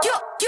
キュッキ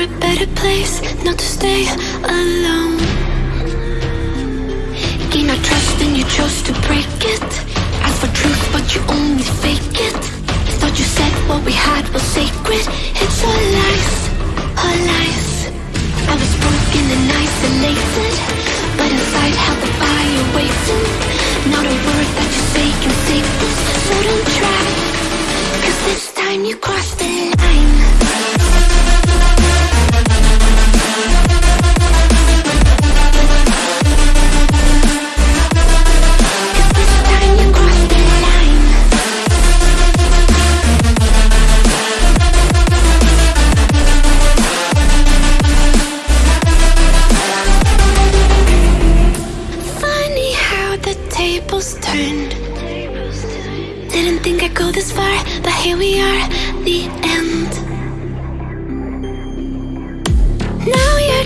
a better place Not to stay alone. Gain our trust and you chose to break it. Ask for truth but you only fake it. Thought you said what we had was sacred. It's all lies, all lies. I was broken and isolated.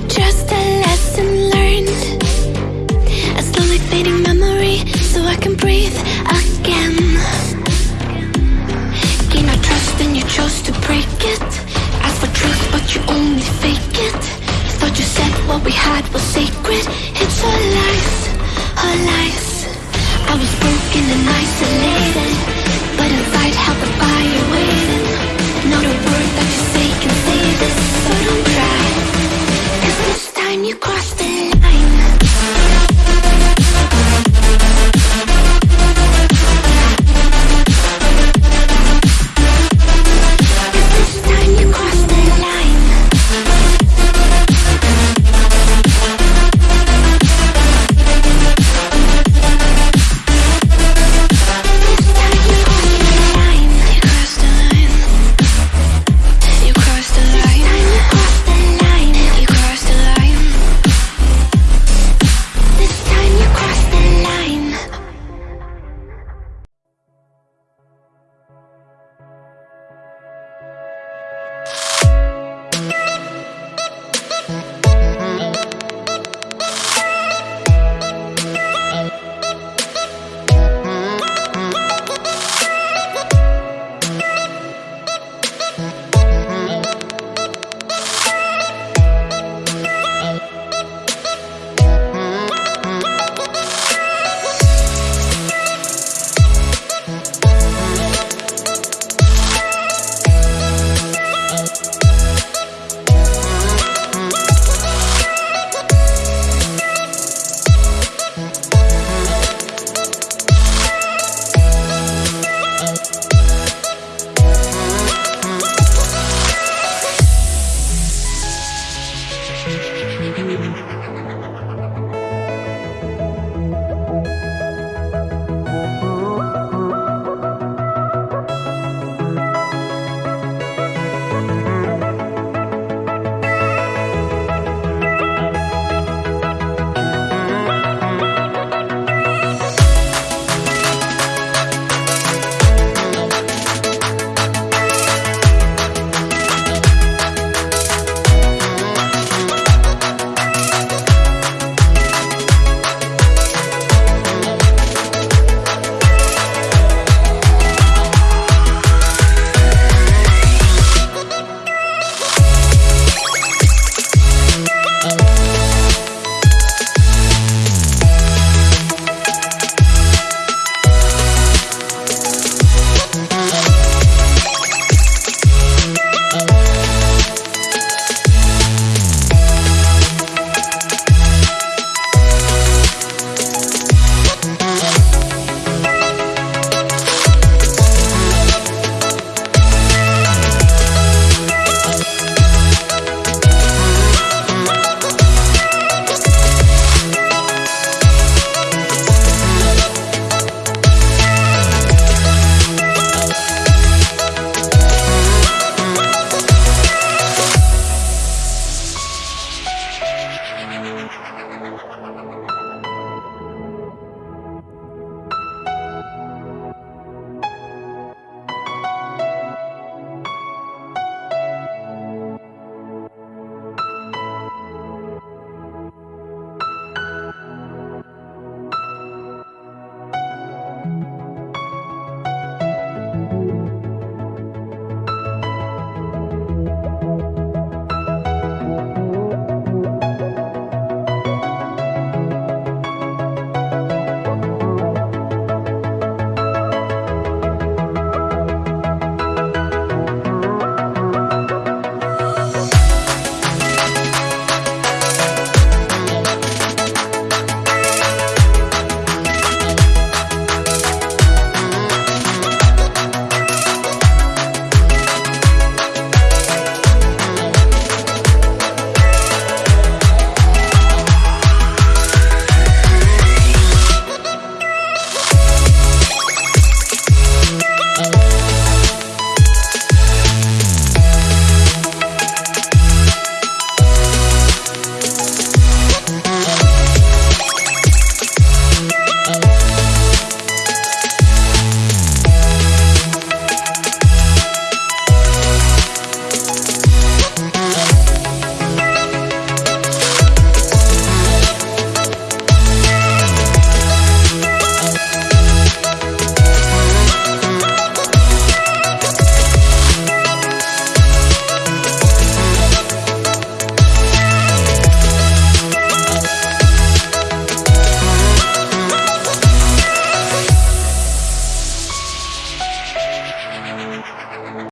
Just a lesson learned. A slowly fading memory, so I can breathe again. Gain our trust and you chose to break it. Ask for truth, but you only fake it. Thought you said what we had was sacred. It's all lies,